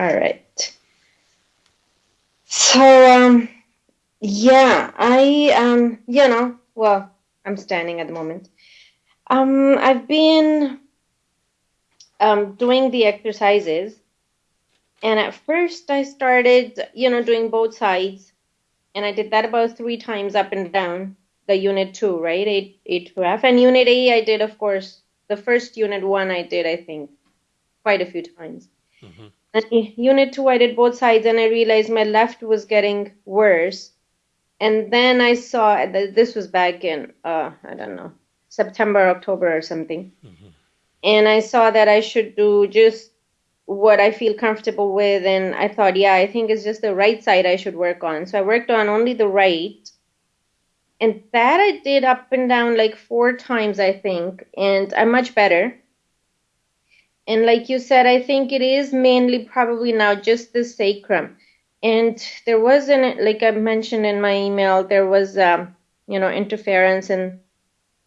All right. So, um, yeah, I, um, you know, well, I'm standing at the moment. Um, I've been um, doing the exercises, and at first I started, you know, doing both sides, and I did that about three times up and down the unit two, right? Eight, eight F, and unit A I did, of course, the first unit one I did, I think, quite a few times. Mm-hmm. And unit two I did both sides, and I realized my left was getting worse. And then I saw that this was back in uh, I don't know September, October, or something. Mm-hmm. And I saw that I should do just what I feel comfortable with. And I thought, yeah, I think it's just the right side I should work on. So I worked on only the right. And that I did up and down like four times, I think. And I'm much better. And like you said, I think it is mainly probably now just the sacrum. And there wasn't, like I mentioned in my email, there was, um, you know, interference and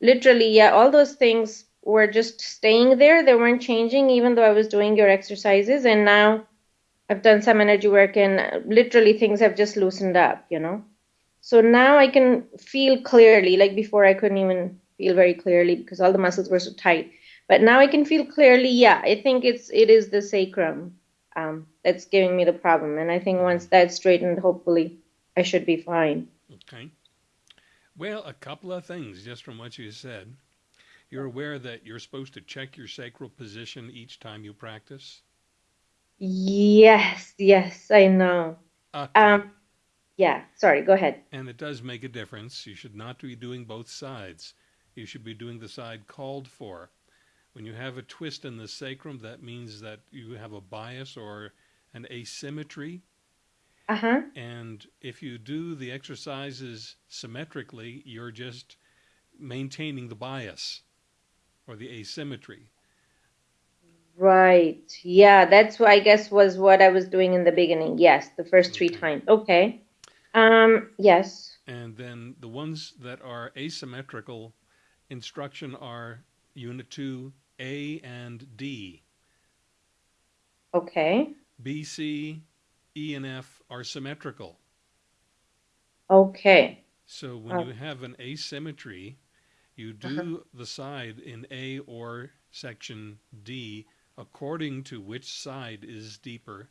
literally, yeah, all those things were just staying there. They weren't changing, even though I was doing your exercises. And now I've done some energy work, and literally things have just loosened up, you know. So now I can feel clearly. Like before, I couldn't even feel very clearly because all the muscles were so tight. But now I can feel clearly. Yeah, I think it's it is the sacrum um, that's giving me the problem, and I think once that's straightened, hopefully I should be fine. Okay. Well, a couple of things just from what you said. You're aware that you're supposed to check your sacral position each time you practice? Yes, yes, I know. Okay. Um, yeah, sorry, go ahead. And it does make a difference. You should not be doing both sides. You should be doing the side called for. When you have a twist in the sacrum, that means that you have a bias or an asymmetry uh-huh. And if you do the exercises symmetrically, you're just maintaining the bias or the asymmetry. Right. Yeah, that's what I guess was what I was doing in the beginning. Yes, the first okay. three times. Okay. Um, yes. And then the ones that are asymmetrical instruction are unit 2 A and D. Okay. B, C, E and F are symmetrical. Okay. So when uh, you have an asymmetry, you do uh-huh. the side in A or section D according to which side is deeper,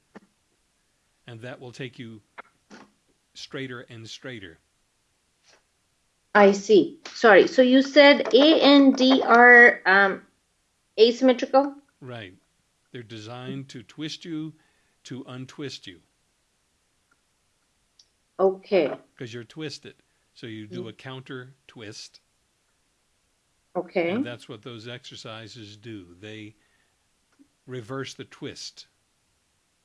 and that will take you straighter and straighter. I see. Sorry. So you said A and D are um, asymmetrical? Right. They're designed to twist you, to untwist you. Okay. Because you're twisted. So you do a counter twist. Okay. And that's what those exercises do. They reverse the twist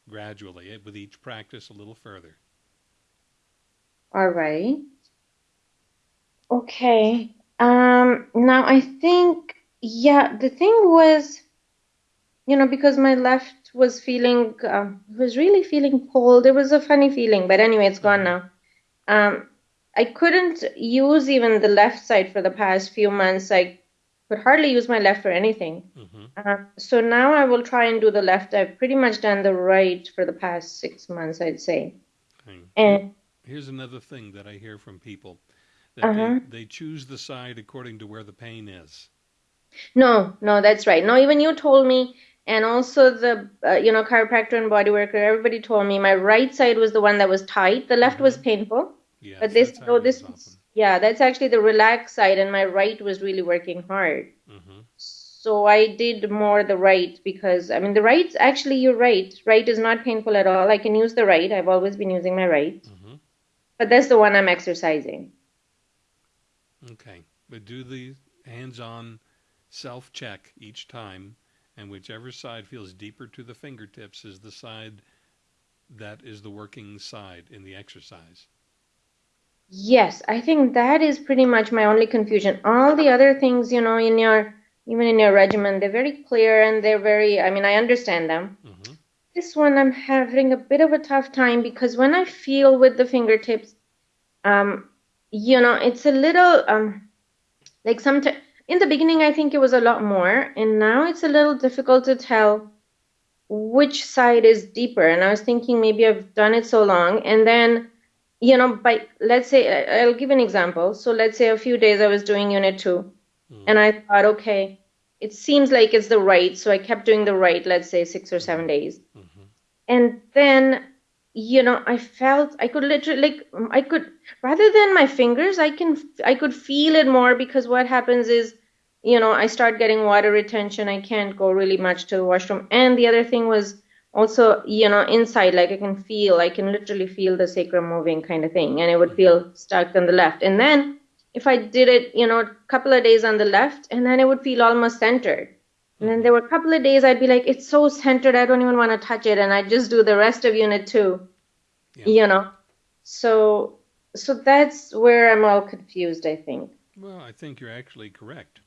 gradually eh, with each practice a little further. All right. Okay. Um, now I think, yeah, the thing was, you know, because my left was feeling um, was really feeling cold. It was a funny feeling, but anyway, it's gone now. Um, I couldn't use even the left side for the past few months. I could hardly use my left for anything. Mm-hmm. Uh, so now I will try and do the left. I've pretty much done the right for the past six months, I'd say. Okay. And here's another thing that I hear from people that uh-huh. they, they choose the side according to where the pain is. No, no, that's right. No, even you told me and also the uh, you know chiropractor and body worker everybody told me my right side was the one that was tight the left mm-hmm. was painful. Yes, but this oh this yeah that's actually the relaxed side and my right was really working hard. Mm-hmm. so i did more the right because i mean the right actually you're right. Right is not painful at all. I can use the right. I've always been using my right. Mm-hmm. but that's the one i'm exercising. Okay. But do the hands-on self-check each time and whichever side feels deeper to the fingertips is the side that is the working side in the exercise. Yes, I think that is pretty much my only confusion. All the other things, you know, in your even in your regimen, they're very clear and they're very. I mean, I understand them. Mm-hmm. This one, I'm having a bit of a tough time because when I feel with the fingertips, um, you know, it's a little um, like sometimes in the beginning, I think it was a lot more, and now it's a little difficult to tell which side is deeper. And I was thinking maybe I've done it so long. And then, you know, by let's say, I'll give an example. So let's say a few days I was doing unit two, Mm. and I thought, okay, it seems like it's the right. So I kept doing the right, let's say six or seven days. hmm And then, you know, I felt I could literally like I could rather than my fingers, I can I could feel it more because what happens is, you know, I start getting water retention. I can't go really much to the washroom. And the other thing was also, you know, inside, like I can feel, I can literally feel the sacrum moving kind of thing, and it would feel mm-hmm. stuck on the left. And then if I did it, you know, a couple of days on the left, and then it would feel almost centered. And then there were a couple of days I'd be like, it's so centered, I don't even want to touch it, and I just do the rest of unit two, Yeah. you know. So, so that's where I'm all confused, I think. Well, I think you're actually correct.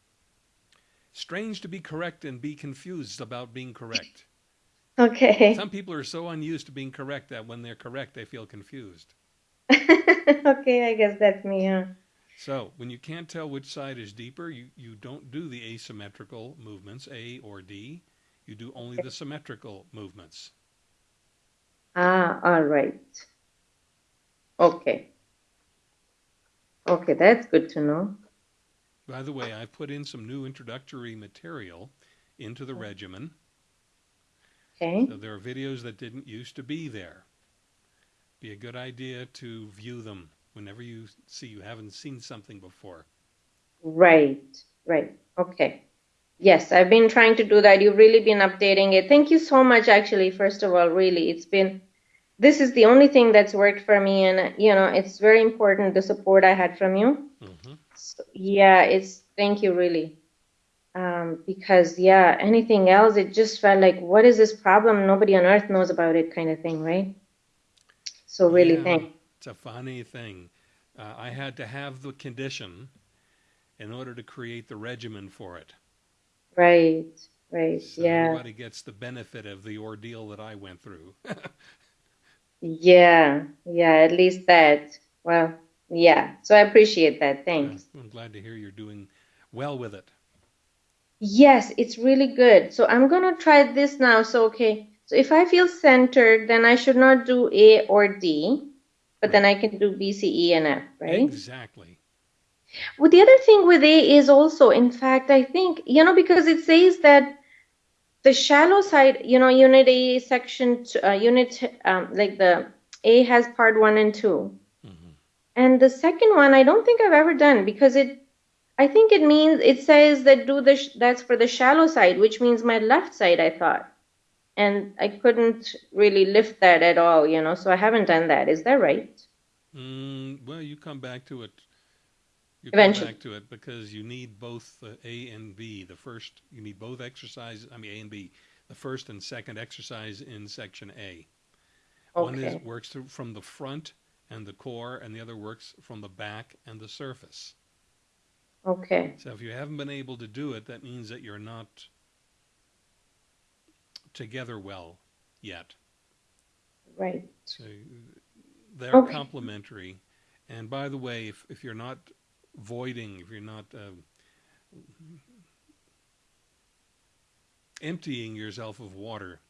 Strange to be correct and be confused about being correct. Okay. Some people are so unused to being correct that when they're correct, they feel confused. Okay, I guess that's me, huh? So when you can't tell which side is deeper, you, you don't do the asymmetrical movements, A or D. You do only the symmetrical movements. Ah, all right. Okay. Okay, that's good to know. By the way, I've put in some new introductory material into the regimen. Okay. So there are videos that didn't used to be there. Be a good idea to view them whenever you see you haven't seen something before. Right, right. Okay. Yes, I've been trying to do that. You've really been updating it. Thank you so much, actually, first of all, really. It's been, this is the only thing that's worked for me, and, you know, it's very important the support I had from you. hmm So, yeah, it's, thank you, really. Um, because, yeah, anything else, it just felt like, what is this problem? Nobody on earth knows about it, kind of thing, right? So, really, Yeah. thank It's a funny thing. Uh, I had to have the condition in order to create the regimen for it. Right, right. So Yeah, everybody gets the benefit of the ordeal that I went through. yeah, yeah, at least that. Well, yeah. So I appreciate that. Thanks. I'm glad to hear you're doing well with it. Yes, it's really good. So I'm gonna try this now. So, okay. So if I feel centered, then I should not do A or D, but then I can do B, C, E, and F, right? Exactly. Well, the other thing with A is also, in fact, I think, you know, because it says that the shallow side, you know, unit A section, uh, unit, um, like the A has part one and two. hmm And the second one, I don't think I've ever done because it, I think it means, it says that do the, sh- that's for the shallow side, which means my left side, I thought. And I couldn't really lift that at all, you know, so I haven't done that. Is that right? Mm, well, you come back to it. You Eventually. come back to it because you need both the A and B. The first, you need both exercises. I mean, A and B. The first and second exercise in section A. Okay. One is works through, from the front and the core, and the other works from the back and the surface. Okay. So if you haven't been able to do it, that means that you're not together well yet. Right. So they're Okay. complementary. And by the way, if, if you're not voiding, if you're not uh, emptying yourself of water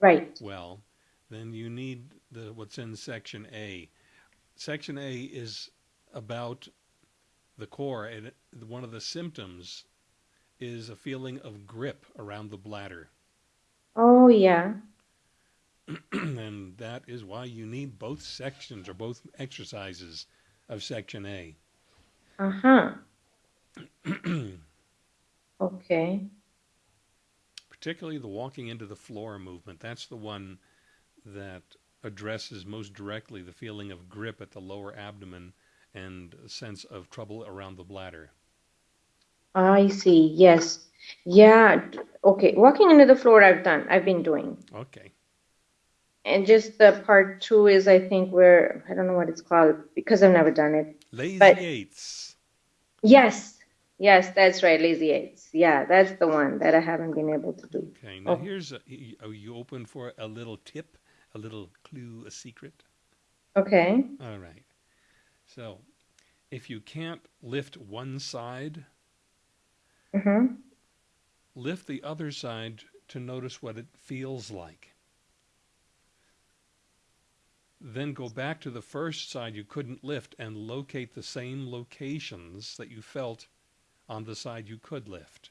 Right. well, then you need the what's in section A. Section A is about the core, and one of the symptoms is a feeling of grip around the bladder. Oh, yeah. and that is why you need both sections or both exercises of section A. Uh-huh. Okay. Particularly the walking into the floor movement. That's the one that addresses most directly the feeling of grip at the lower abdomen and a sense of trouble around the bladder. I see. Yes. Yeah. d- Okay. Walking into the floor, I've done. I've been doing. Okay. And just the part two is, I think, where I don't know what it's called because I've never done it. Lazy But- eights. Yes. Yes, that's right. Lazy eights. Yeah, that's the one that I haven't been able to do. Okay. Now Oh. here's a, y- are you open for a little tip, a little clue, a secret? Okay. All right. So, if you can't lift one side, Mm-hmm. lift the other side to notice what it feels like. Then go back to the first side you couldn't lift and locate the same locations that you felt on the side you could lift.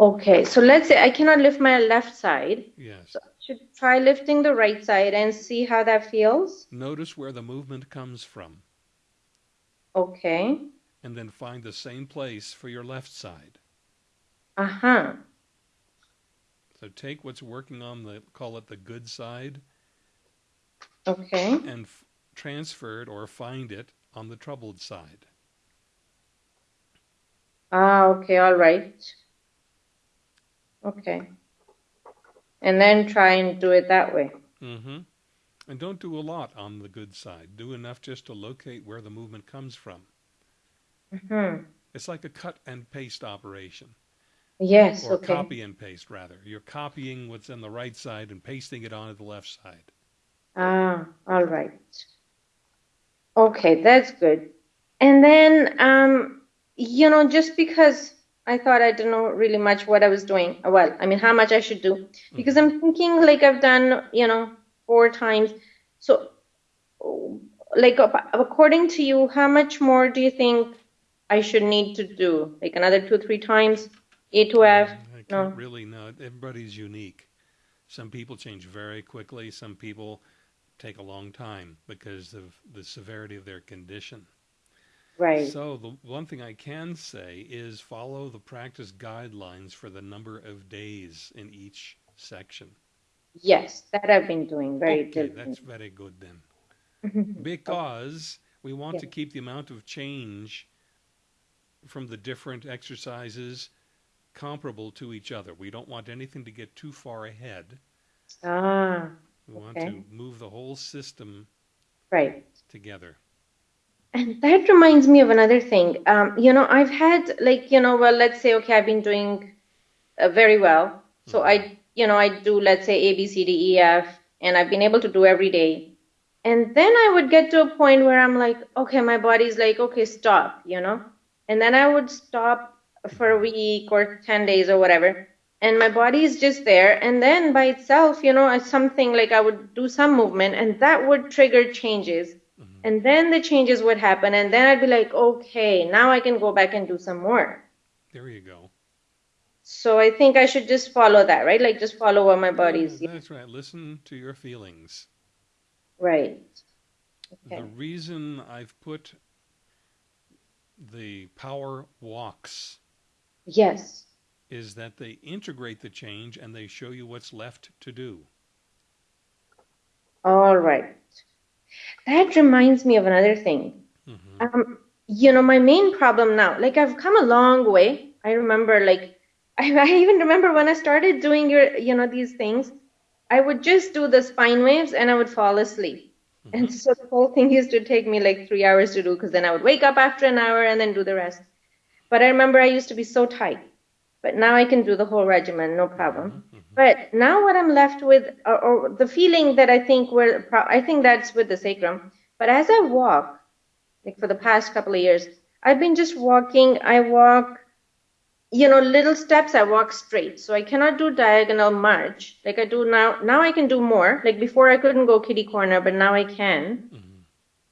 Okay, so let's say I cannot lift my left side. Yes. So I should try lifting the right side and see how that feels. Notice where the movement comes from Okay. And then find the same place for your left side. Uh-huh. So take what's working on the, call it the good side, Okay. and f- transfer it or find it on the troubled side. Ah, okay, all right. Okay. And then try and do it that way. Mm hmm And don't do a lot on the good side. Do enough just to locate where the movement comes from. Mm-hmm. It's like a cut and paste operation, Yes, or okay. copy and paste rather. You're copying what's on the right side and pasting it onto the left side. Ah, all right. Okay, that's good. And then, um, you know, just because I thought I didn't know really much what I was doing, well, I mean, how much I should do, because I'm thinking like I've done, you know, four times. So, like, according to you, how much more do you think I should need to do? Like another two, three times? A to F? I can't No. really know. Everybody's unique. Some people change very quickly. Some people take a long time because of the severity of their condition. Right. So the one thing I can say is follow the practice guidelines for the number of days in each section. Yes, that I've been doing very Okay, that's very good then. Because we want to keep the amount of change from the different exercises comparable to each other. We don't want anything to get too far ahead. Ah, We want Okay. to move the whole system right. together. And that reminds me of another thing. Um, you know, I've had like, you know, well, let's say, okay, I've been doing uh, very well. So I, you know, I do, let's say, A, B, C, D, E, F, and I've been able to do every day. And then I would get to a point where I'm like, okay, my body's like, okay, stop, you know? And then I would stop for a week or 10 days or whatever. And my body is just there. And then by itself, you know, something like I would do some movement and that would trigger changes. Mm-hmm. And then the changes would happen. And then I'd be like, okay, now I can go back and do some more. There you go. So I think I should just follow that, right? Like just follow what my body's Yeah, mm, That's right. Listen to your feelings. right. Okay. The reason I've put the power walks Yes. is that they integrate the change and they show you what's left to do. All right. That reminds me of another thing. hmm Um, you know, my main problem now, like I've come a long way. I remember, like, I, I even remember when I started doing your, you know, these things, I would just do the spine waves and I would fall asleep. Mm-hmm. And so the whole thing used to take me like three hours to do because then I would wake up after an hour and then do the rest. But I remember I used to be so tight. But now I can do the whole regimen, no mm-hmm. problem. Mm-hmm. But now what I'm left with, or, or the feeling that I think we're, I think that's with the sacrum. But as I walk, like for the past couple of years, I've been just walking. I walk, you know, little steps. I walk straight, so I cannot do diagonal much like I do now. Now I can do more. Like before, I couldn't go kitty corner, but now I can.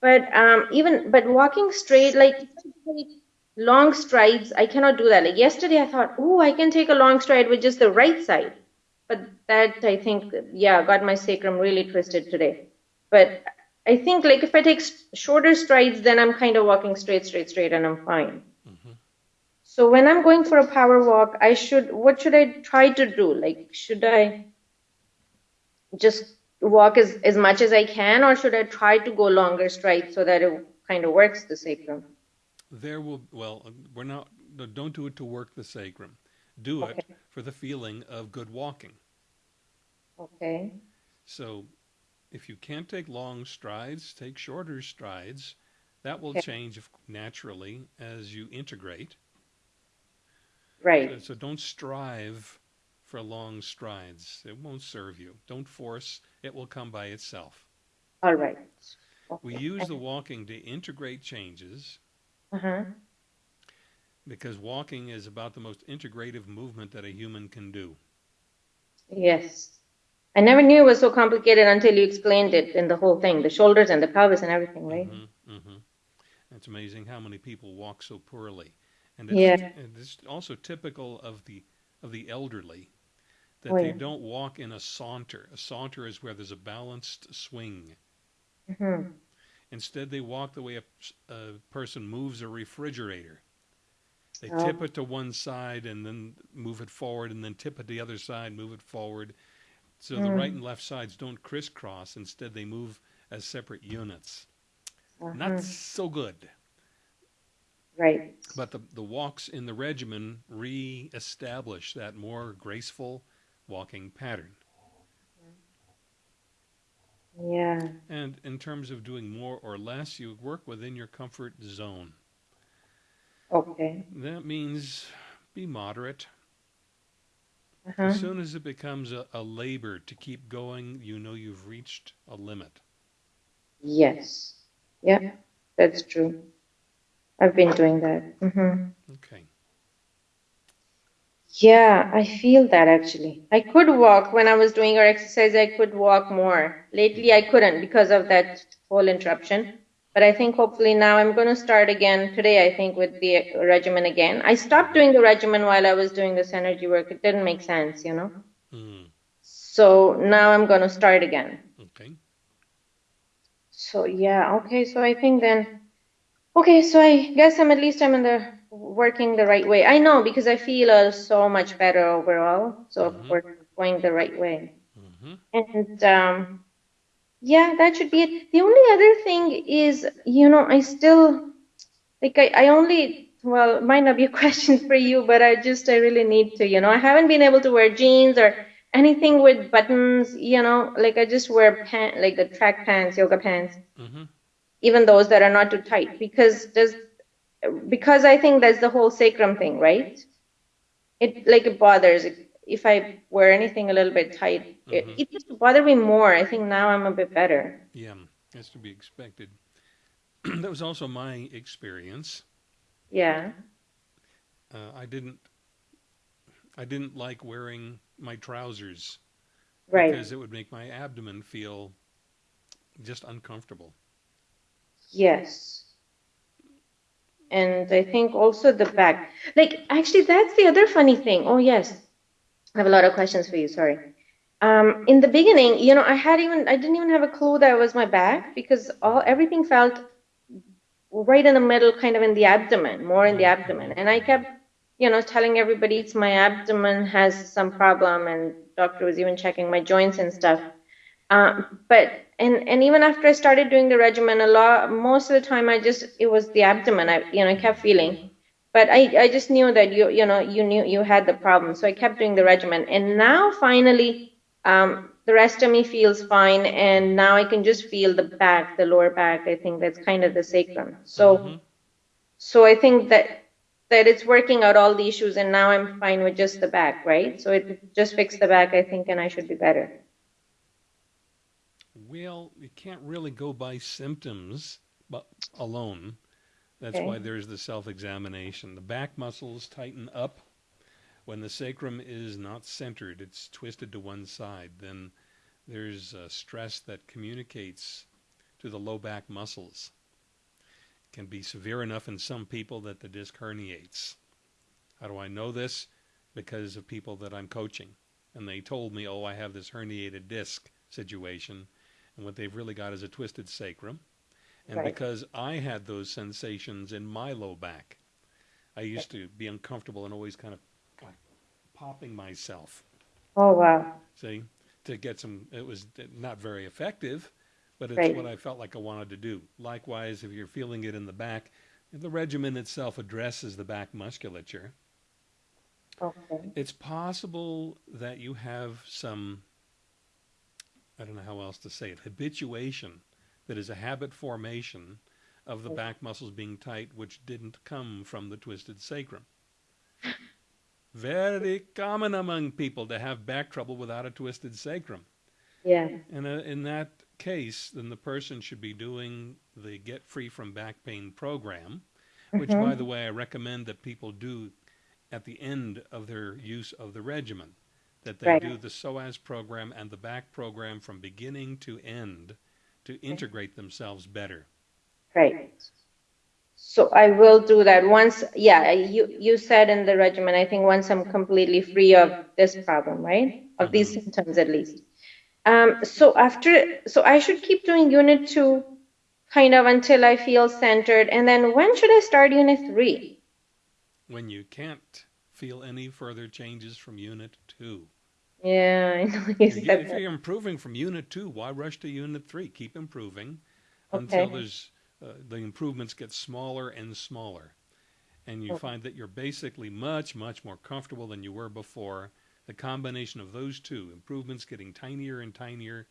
But um, even but walking straight, like if I take long strides, I cannot do that. Like yesterday, I thought, oh, I can take a long stride with just the right side. But that I think, yeah, got my sacrum really twisted today. But I think like if I take shorter strides, then I'm kind of walking straight, straight, straight, and I'm fine. So when I'm going for a power walk, I should, what should I try to do? Like, should I just walk as, as much as I can, or should I try to go longer strides so that it kind of works the sacrum? There will, well, um, we're not, no, don't do it to work the sacrum. Do it Okay. for the feeling of good walking. Okay. So if you can't take long strides, take shorter strides. That will Okay. change naturally as you integrate. Right. So, so don't strive for long strides. It won't serve you. Don't force. It will come by itself. All right. We use the walking to integrate changes Uh-huh. because walking is about the most integrative movement that a human can do. Yes. I never knew it was so complicated until you explained it in the whole thing, the shoulders and the pelvis and everything, right? hmm hmm It's amazing how many people walk so poorly, and it's, Yeah. and it's also typical of the of the elderly that Oh, they yeah. don't walk in a saunter. A saunter is where there's a balanced swing. hmm Instead, they walk the way a, a person moves a refrigerator. They Oh. tip it to one side and then move it forward, and then tip it to the other side, move it forward. So the Mm. right and left sides don't crisscross. Instead, they move as separate units. Uh-huh. Not so good. Right. But the, the walks in the regimen re-establish that more graceful walking pattern. Yeah. And in terms of doing more or less, you work within your comfort zone. Okay. That means be moderate. Uh-huh. As soon as it becomes a, a labor to keep going, you know you've reached a limit. Yes. Yeah, that's true. I've been doing that. hmm Okay. Yeah, I feel that actually. I could walk when I was doing our exercise, I could walk more. Lately, I couldn't because of that whole interruption. But I think hopefully now I'm going to start again today, I think, with the regimen again. I stopped doing the regimen while I was doing this energy work. It didn't make sense, you know? Mm, So now I'm going to start again. okay. So yeah, okay. So I think then, okay. So I guess I'm at least I'm in the working the right way. I know because I feel uh, so much better overall. So Mhm. we're going the right way. hmm And um, yeah, that should be it. The only other thing is, you know, I still like I, I only well, might not be a question for you, but I just I really need to, you know, I haven't been able to wear jeans or anything with buttons, you know, like I just wear pant like the track pants, yoga pants hmm even those that are not too tight because does because I think that's the whole sacrum thing, right? It like it bothers if I wear anything a little bit tight. It, Mhm. it used to bother me more. I think now I'm a bit better. Yeah, that's to be expected. that was also my experience. Yeah. Uh, I didn't. I didn't like wearing my trousers Right. because it would make my abdomen feel just uncomfortable. Yes. And I think also the back. Like, actually, that's the other funny thing. Oh, yes. I have a lot of questions for you. Sorry. Um, in the beginning, you know, I had even, I didn't even have a clue that it was my back because all, everything felt right in the middle, kind of in the abdomen, more in the abdomen. And I kept, you know, telling everybody it's my abdomen has some problem and doctor was even checking my joints and stuff. Um, but and and even after I started doing the regimen, a lot most of the time I just it was the abdomen. I you know I kept feeling, but I I just knew that you you know you knew you had the problem, so I kept doing the regimen. And now finally, um, the rest of me feels fine, and now I can just feel the back, the lower back. I think that's kind of the sacrum. So Mhm. so I think that that it's working out all the issues, and now I'm fine with just the back, right? So it just fixed the back, I think, and I should be better. Well, you can't really go by symptoms but alone. That's Okay. why there's the self-examination. The back muscles tighten up when the sacrum is not centered; it's twisted to one side. Then there's stress that communicates to the low back muscles. It can be severe enough in some people that the disc herniates. How do I know this? Because of people that I'm coaching, and they told me, "Oh, I have this herniated disc situation." And what they've really got is a twisted sacrum. And Right. because I had those sensations in my low back, I used to be uncomfortable and always kind of popping myself. Oh wow. See, to get some. It was not very effective, but it's Right. what I felt like I wanted to do. Likewise, if you're feeling it in the back, the regimen itself addresses the back musculature. Okay. It's possible that you have some, I don't know how else to say it, habituation that is a habit formation of the back muscles being tight, which didn't come from the twisted sacrum. Very common among people to have back trouble without a twisted sacrum. Yeah. And uh, in that case, then the person should be doing the Get Free from Back Pain program, which, by Mhm. the way, I recommend that people do at the end of their use of the regimen. That they Right. do the psoas program and the back program from beginning to end to integrate themselves better. Right. So I will do that once, yeah, you, you said in the regimen, I think once I'm completely free of this problem, right? Of these Mhm. symptoms at least. Um, so after, so I should keep doing unit two kind of until I feel centered. And then when should I start unit three? When you can't feel any further changes from unit two. Yeah, I know you If you- if you're improving from unit two, why rush to unit three? Keep improving until there's uh, the improvements get smaller and smaller, and you Okay. find that you're basically much much more comfortable than you were before. The combination of those two improvements getting tinier and tinier,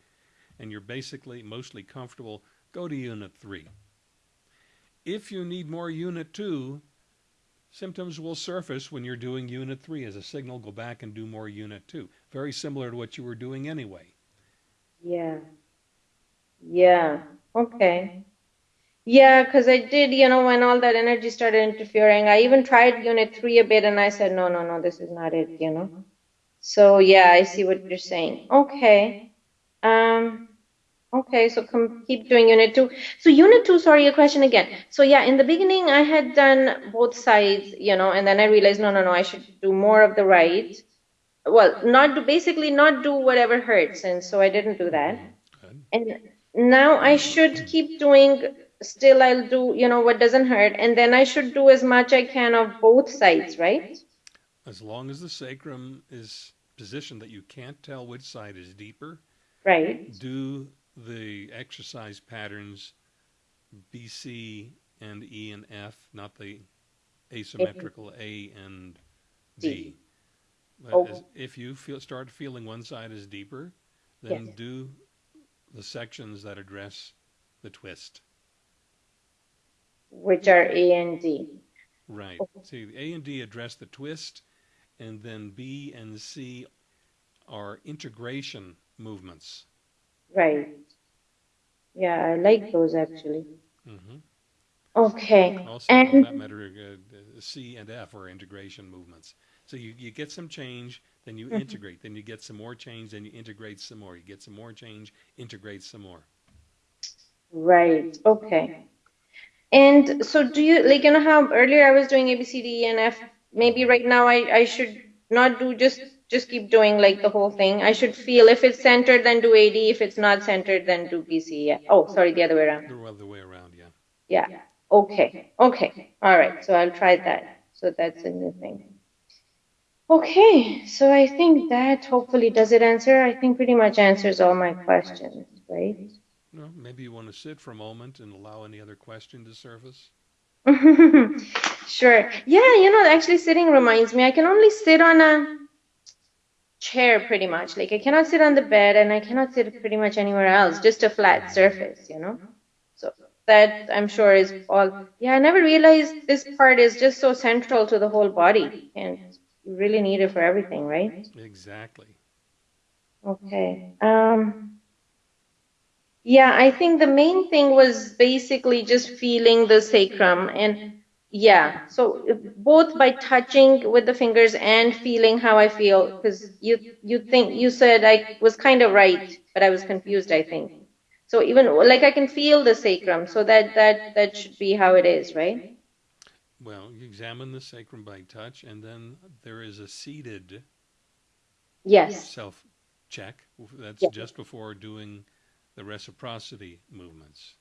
and you're basically mostly comfortable. Go to unit three. If you need more unit two, symptoms will surface when you're doing unit three as a signal. Go back and do more unit two. Very similar to what you were doing anyway. Yeah. Yeah. Okay. Yeah, because I did, you know, when all that energy started interfering, I even tried unit three a bit and I said, no, no, no, this is not it, you know. So yeah, I see what you're saying. Okay. Um, okay, so come keep doing unit two. So unit two, sorry, a question again. So yeah, in the beginning I had done both sides, you know, and then I realized, no, no, no, I should do more of the right. Well, not do, basically not do whatever hurts, and so I didn't do that. And now I should keep doing, still I'll do, you know, what doesn't hurt, and then I should do as much I can of both sides, right? As long as the sacrum is positioned that you can't tell which side is deeper, Right. do the exercise patterns B, C, and E and F, not the asymmetrical A and D. But Oh. as, if you feel start feeling one side is deeper, then Yes. do the sections that address the twist. Which are A and D. Right. See, A and D address the twist, and then B and C are integration movements. Right. Yeah, I like those actually. hmm Okay. Also, for And that matter, uh, C and F are integration movements. So you, you get some change, then you Mhm. integrate, then you get some more change, then you integrate some more. You get some more change, integrate some more. right. Okay. And so do you like you know how earlier I was doing A B C D E and F? Maybe right now I I should not do just just keep doing like the whole thing. I should feel if it's centered, then do A D. If it's not centered, then do B C. Yeah. Oh, sorry, the other way around. The other way around, yeah. Yeah. Okay. Okay. All right. So I'll try that. So that's a new thing. Okay. So I think that hopefully does it answer. I think pretty much answers all my questions, right? No, maybe you want to sit for a moment and allow any other question to surface. Sure. Yeah, you know, actually sitting reminds me, I can only sit on a chair pretty much. Like I cannot sit on the bed and I cannot sit pretty much anywhere else, just a flat surface, you know? So that I'm sure is all. Yeah, I never realized this part is just so central to the whole body and you really need it for everything, right? Exactly. Okay. Um, yeah, I think the main thing was basically just feeling the sacrum and yeah, so both by touching with the fingers and feeling how I feel, because you you think you said I was kind of right, but I was confused, I think. So even like I can feel the sacrum, so that that that should be how it is, right? Well, you examine the sacrum by touch, and then there is a seated Yes. self check. That's Yeah. just before doing the reciprocity movements.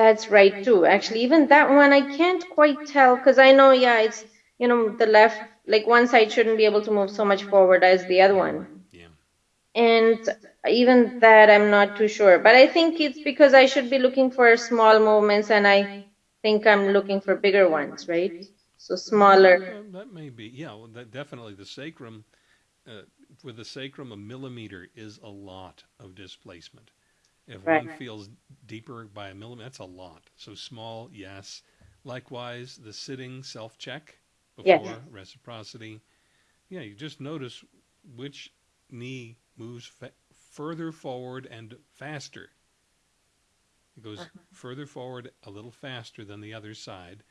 That's right too. Actually, even that one I can't quite tell because I know, yeah, it's you know the left, like one side shouldn't be able to move so much forward as the other one, Yeah. and even that I'm not too sure. But I think it's because I should be looking for small movements, and I think I'm looking for bigger ones, right? So smaller. Uh, that may be. Yeah, well, that definitely the sacrum. Uh, with the sacrum, a millimeter is a lot of displacement. If Right. one feels deeper by a millimeter, that's a lot. So small, yes. Likewise, the sitting self check before Yes. reciprocity. Yeah, you just notice which knee moves fa- further forward and faster. It goes Uh-huh. further forward a little faster than the other side.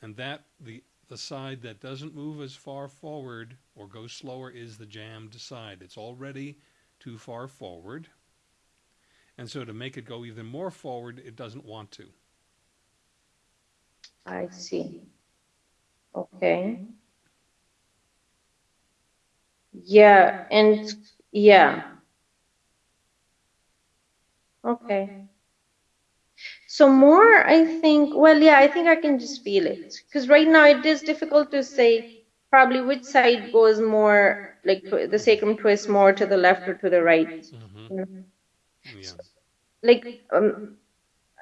And that the the side that doesn't move as far forward or go slower is the jammed side. It's already too far forward. And so to make it go even more forward, it doesn't want to. I see. Okay. Yeah, and yeah. Okay. So more, I think, well, yeah, I think I can just feel it. Because right now it is difficult to say probably which side goes more, like the sacrum twists more to the left or to the right. Mm-hmm. Yeah. Like, um,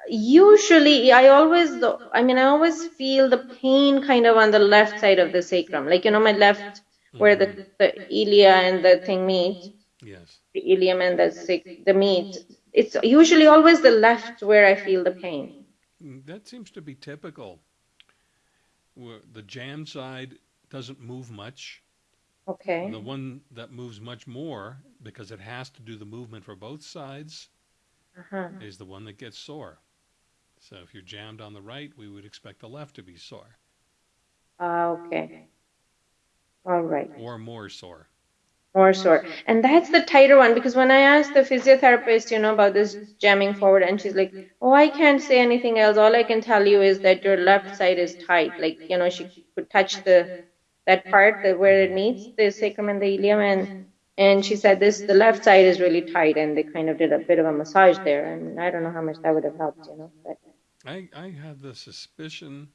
usually I always, I mean, I always feel the pain kind of on the left side of the sacrum. Like, you know, my left, where the, the ilia and the thing meet. Yes. The ilium and the, the meat it's usually always the left where I feel the pain. That seems to be typical. where The jam side doesn't move much. Okay. The one that moves much more, because it has to do the movement for both sides, uh-huh. is the one that gets sore. So if you're jammed on the right, we would expect the left to be sore. Uh, okay. All right. Or more sore more sore. And that's the tighter one because when I asked the physiotherapist, you know, about this jamming forward, and she's like, Oh, I can't say anything else. All I can tell you is that your left side is tight. Like, you know, she could touch the that part that where it meets the sacrum and the ilium and and she said this the left side is really tight and they kind of did a bit of a massage there and I don't know how much that would have helped, you know. But I, I have the suspicion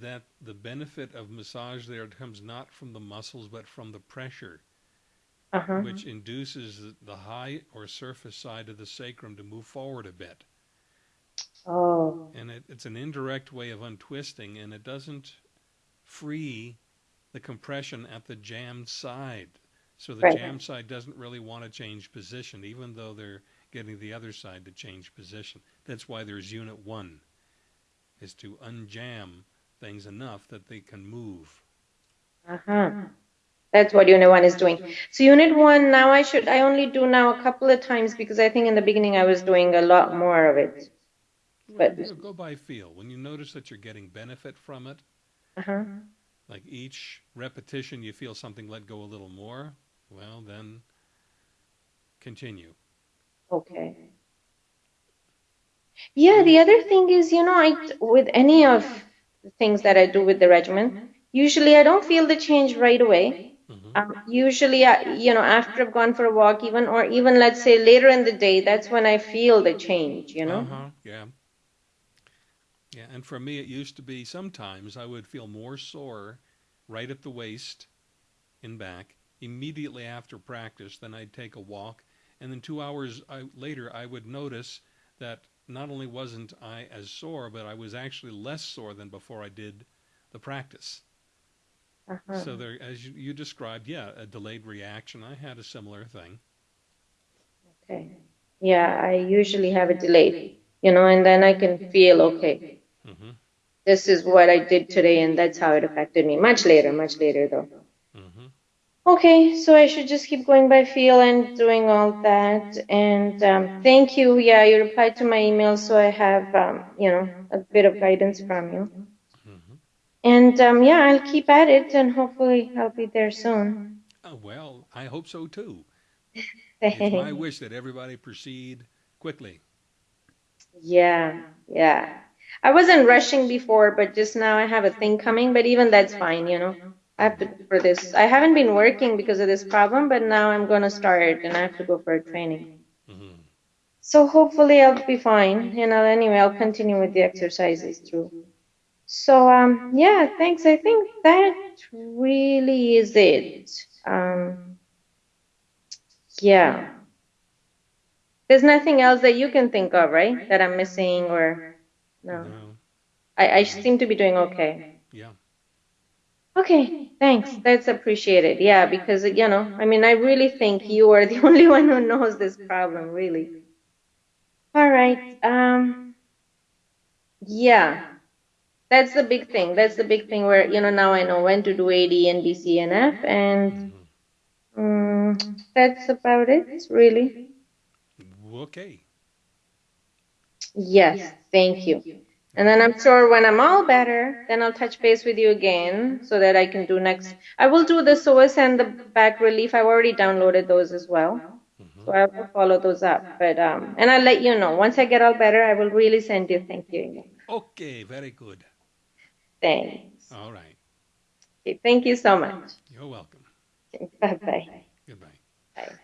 that the benefit of massage there comes not from the muscles but from the pressure uh-huh. which induces the high or surface side of the sacrum to move forward a bit. Oh. And it, it's an indirect way of untwisting, and it doesn't free the compression at the jammed side. So the right. jammed side doesn't really want to change position, even though they're getting the other side to change position. That's why there's unit one, is to unjam things enough that they can move. Uh-huh. That's what unit one is doing. So unit one, now I should, I only do now a couple of times because I think in the beginning I was doing a lot more of it. But go by feel. When you notice that you're getting benefit from it, uh-huh. Like each repetition you feel something let go a little more, well then continue. Okay. Yeah, the other thing is, you know, I with any of the things that I do with the regimen, usually I don't feel the change right away. Mm-hmm. Um, usually, I, you know, after I've gone for a walk, even or even let's say later in the day, that's when I feel the change. You know. Uh-huh. Yeah. Yeah, and for me, it used to be sometimes I would feel more sore right at the waist and back immediately after practice. Then I'd take a walk, and then two hours I, later, I would notice that not only wasn't I as sore, but I was actually less sore than before I did the practice. Uh-huh. So there, as you, you described, yeah, a delayed reaction. I had a similar thing. Okay. Yeah, I usually have a delay, you know, and then I can feel okay. Mm-hmm. This is what I did today, and that's how it affected me. Much later, much later though. Mm-hmm. Okay, so I should just keep going by feel and doing all that. And um, thank you. Yeah, you replied to my email, so I have, um, you know, a bit of guidance from you. And um, yeah, I'll keep at it and hopefully I'll be there soon. Oh, well, I hope so too. it's my wish that everybody proceed quickly. Yeah, yeah. I wasn't rushing before, but just now I have a thing coming, but even that's fine, you know. I have to for this. I haven't been working because of this problem, but now I'm going to start and I have to go for a training. Mm-hmm. So hopefully I'll be fine. You I'll, anyway, I'll continue with the exercises through. So um, yeah, thanks. I think that really is it. Um, yeah. There's nothing else that you can think of, right? That I'm missing or no? No. I, I seem to be doing okay. Yeah. Okay, thanks. That's appreciated. Yeah, because you know, I mean, I really think you are the only one who knows this problem, really. All right. Um. Yeah that's the big thing. That's the big thing where, you know, now I know when to do AD and BC and F, and um, that's about it, really. Okay. Yes, thank, thank you. you. And then I'm sure when I'm all better, then I'll touch base with you again so that I can do next. I will do the psoas and the back relief. I've already downloaded those as well. Mm-hmm. So I will follow those up. But um, and I'll let you know. Once I get all better, I will really send you thank you. Okay, very good. Thanks. All right. Okay, thank you so much. You're welcome. Okay, bye bye. Goodbye. Bye.